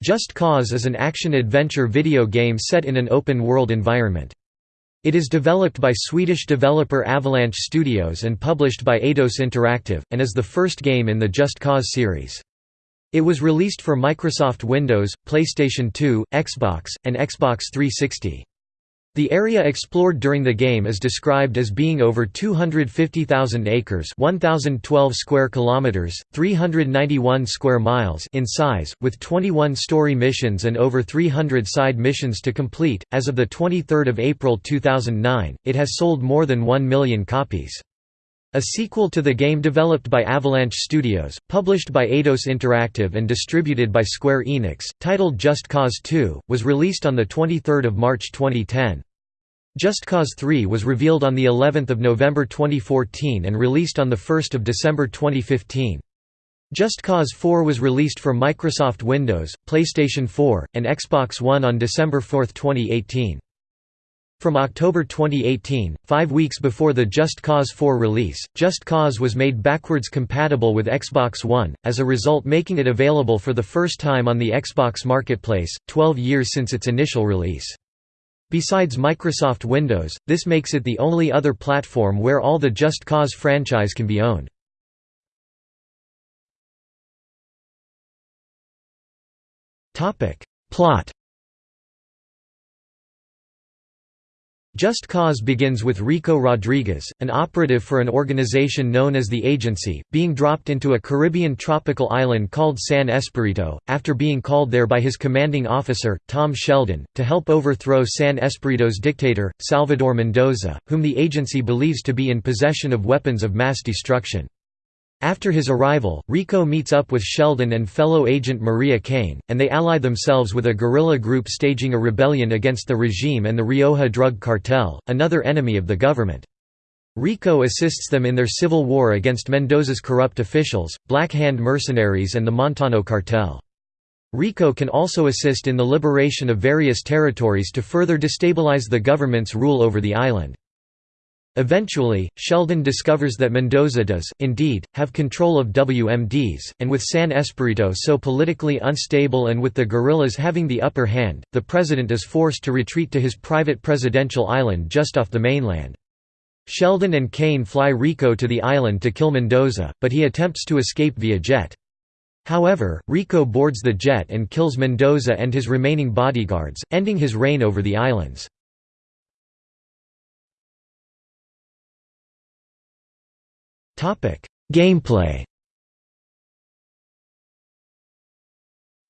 Just Cause is an action-adventure video game set in an open-world environment. It is developed by Swedish developer Avalanche Studios and published by Eidos Interactive, and is the first game in the Just Cause series. It was released for Microsoft Windows, PlayStation 2, Xbox, and Xbox 360. The area explored during the game is described as being over 250,000 acres, 1012 square kilometers, 391 square miles in size, with 21 story missions and over 300 side missions to complete. As of the 23rd of April 2009, it has sold more than 1 million copies. A sequel to the game developed by Avalanche Studios, published by Eidos Interactive and distributed by Square Enix, titled Just Cause 2, was released on 23 March 2010. Just Cause 3 was revealed on the 11th of November 2014 and released on the 1st of December 2015. Just Cause 4 was released for Microsoft Windows, PlayStation 4, and Xbox One on December 4, 2018. From October 2018, five weeks before the Just Cause 4 release, Just Cause was made backwards compatible with Xbox One, as a result making it available for the first time on the Xbox Marketplace, 12 years since its initial release. Besides Microsoft Windows, this makes it the only other platform where all the Just Cause franchise can be owned. Plot Just Cause begins with Rico Rodriguez, an operative for an organization known as the Agency, being dropped into a Caribbean tropical island called San Esperito, after being called there by his commanding officer, Tom Sheldon, to help overthrow San Esperito's dictator, Salvador Mendoza, whom the agency believes to be in possession of weapons of mass destruction. After his arrival, Rico meets up with Sheldon and fellow agent Maria Kane, and they ally themselves with a guerrilla group staging a rebellion against the regime and the Rioja drug cartel, another enemy of the government. Rico assists them in their civil war against Mendoza's corrupt officials, Black Hand mercenaries and the Montano cartel. Rico can also assist in the liberation of various territories to further destabilize the government's rule over the island. Eventually, Sheldon discovers that Mendoza does, indeed, have control of WMDs, and with San Esperito so politically unstable and with the guerrillas having the upper hand, the president is forced to retreat to his private presidential island just off the mainland. Sheldon and Kane fly Rico to the island to kill Mendoza, but he attempts to escape via jet. However, Rico boards the jet and kills Mendoza and his remaining bodyguards, ending his reign over the islands. Gameplay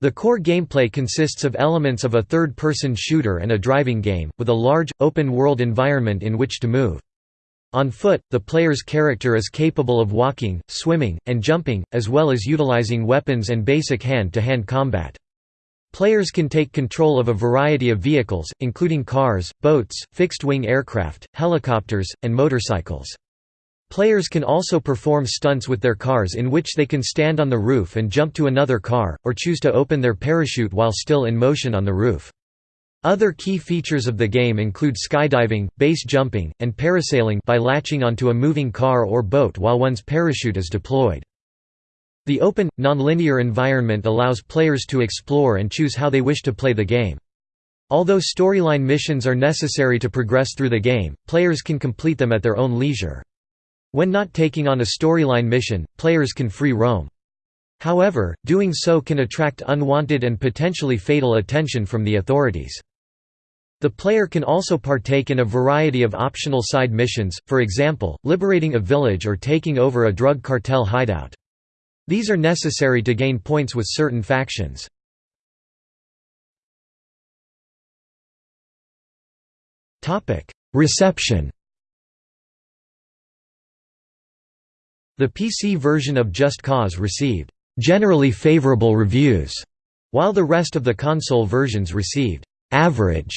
The core gameplay consists of elements of a third-person shooter and a driving game, with a large, open-world environment in which to move. On foot, the player's character is capable of walking, swimming, and jumping, as well as utilizing weapons and basic hand-to-hand -hand combat. Players can take control of a variety of vehicles, including cars, boats, fixed-wing aircraft, helicopters, and motorcycles. Players can also perform stunts with their cars in which they can stand on the roof and jump to another car, or choose to open their parachute while still in motion on the roof. Other key features of the game include skydiving, base jumping, and parasailing by latching onto a moving car or boat while one's parachute is deployed. The open, nonlinear environment allows players to explore and choose how they wish to play the game. Although storyline missions are necessary to progress through the game, players can complete them at their own leisure. When not taking on a storyline mission, players can free roam. However, doing so can attract unwanted and potentially fatal attention from the authorities. The player can also partake in a variety of optional side missions, for example, liberating a village or taking over a drug cartel hideout. These are necessary to gain points with certain factions. Reception The PC version of Just Cause received generally favorable reviews, while the rest of the console versions received average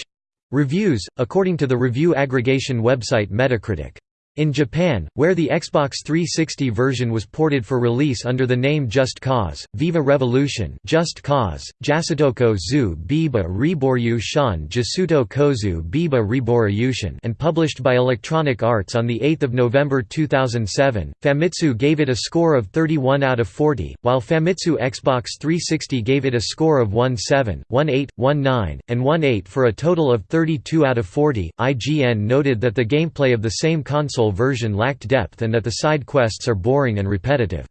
reviews, according to the review aggregation website Metacritic. In Japan, where the Xbox 360 version was ported for release under the name Just Cause, Viva Revolution Just Cause, Jasutoko zu Biba Riboryu Shan Jasuto Kozu Biba Riboryushin and published by Electronic Arts on 8 November 2007, Famitsu gave it a score of 31 out of 40, while Famitsu Xbox 360 gave it a score of 17, 18, 19, and 18 for a total of 32 out of 40. IGN noted that the gameplay of the same console console version lacked depth and that the side quests are boring and repetitive.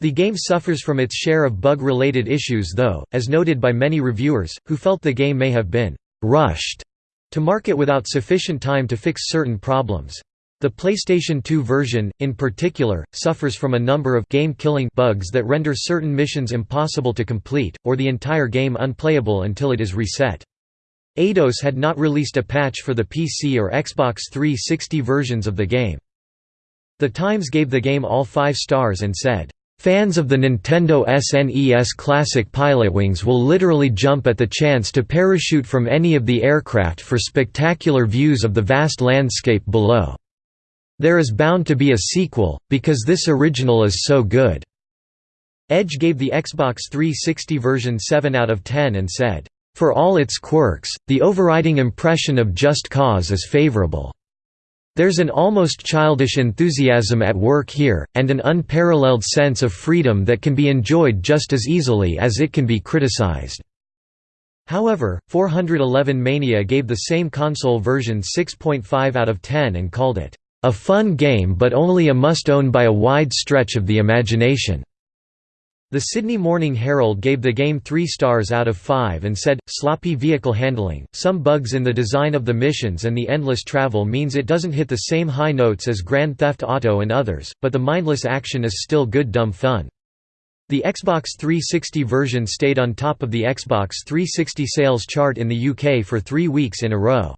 The game suffers from its share of bug-related issues though, as noted by many reviewers, who felt the game may have been «rushed» to market without sufficient time to fix certain problems. The PlayStation 2 version, in particular, suffers from a number of game-killing bugs that render certain missions impossible to complete, or the entire game unplayable until it is reset. Eidos had not released a patch for the PC or Xbox 360 versions of the game. The Times gave the game all five stars and said, "...fans of the Nintendo SNES Classic Pilotwings will literally jump at the chance to parachute from any of the aircraft for spectacular views of the vast landscape below. There is bound to be a sequel, because this original is so good." Edge gave the Xbox 360 version 7 out of 10 and said, for all its quirks, the overriding impression of Just Cause is favorable. There's an almost childish enthusiasm at work here, and an unparalleled sense of freedom that can be enjoyed just as easily as it can be criticized. However, 411 Mania gave the same console version 6.5 out of 10 and called it, "...a fun game but only a must-own by a wide stretch of the imagination." The Sydney Morning Herald gave the game 3 stars out of 5 and said, sloppy vehicle handling, some bugs in the design of the missions and the endless travel means it doesn't hit the same high notes as Grand Theft Auto and others, but the mindless action is still good dumb fun. The Xbox 360 version stayed on top of the Xbox 360 sales chart in the UK for three weeks in a row.